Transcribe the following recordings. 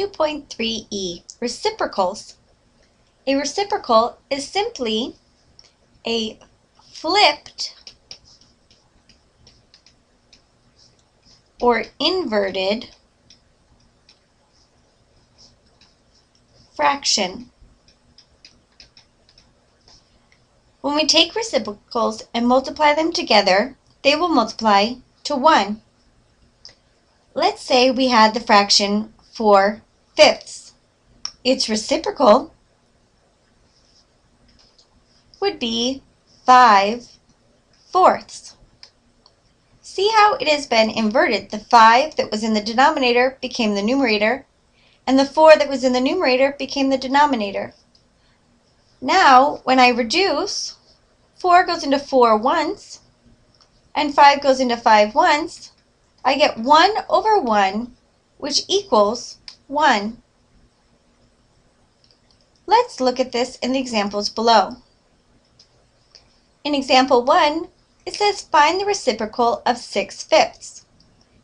2.3e, reciprocals. A reciprocal is simply a flipped or inverted fraction. When we take reciprocals and multiply them together, they will multiply to 1. Let's say we had the fraction 4 fifths. Its reciprocal would be 5 fourths. See how it has been inverted. The 5 that was in the denominator became the numerator, and the 4 that was in the numerator became the denominator. Now, when I reduce, 4 goes into 4 once, and 5 goes into 5 once, I get 1 over 1, which equals 1. Let's look at this in the examples below. In example 1, it says find the reciprocal of 6 fifths.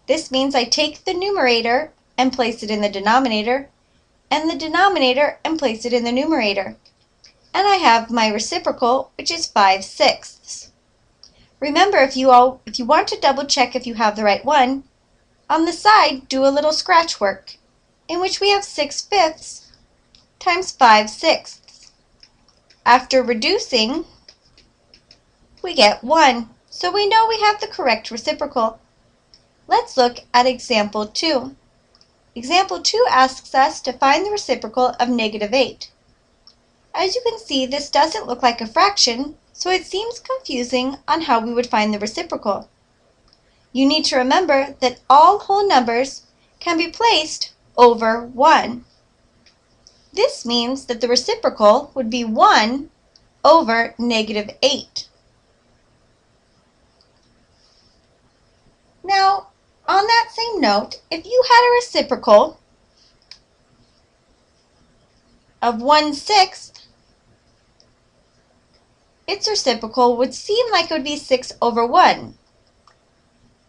This means I take the numerator and place it in the denominator, and the denominator and place it in the numerator and I have my reciprocal, which is 5 sixths. Remember, if you, all, if you want to double check if you have the right one, on the side, do a little scratch work, in which we have 6 fifths times 5 sixths. After reducing, we get 1, so we know we have the correct reciprocal. Let's look at example 2. Example 2 asks us to find the reciprocal of negative 8. As you can see, this doesn't look like a fraction, so it seems confusing on how we would find the reciprocal. You need to remember that all whole numbers can be placed over 1. This means that the reciprocal would be 1 over negative 8. Now, on that same note, if you had a reciprocal of 1 sixth, its reciprocal would seem like it would be 6 over 1.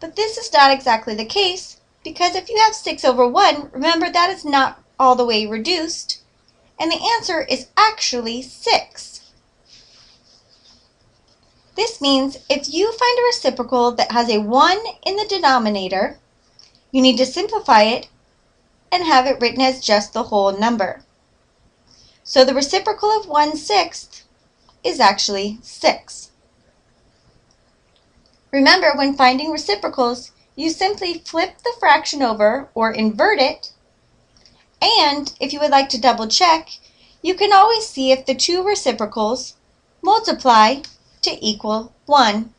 But this is not exactly the case, because if you have 6 over 1, remember that is not all the way reduced, and the answer is actually 6. This means if you find a reciprocal that has a 1 in the denominator, you need to simplify it and have it written as just the whole number. So the reciprocal of 1 sixth is actually 6. Remember, when finding reciprocals, you simply flip the fraction over or invert it. And if you would like to double check, you can always see if the two reciprocals multiply to equal 1.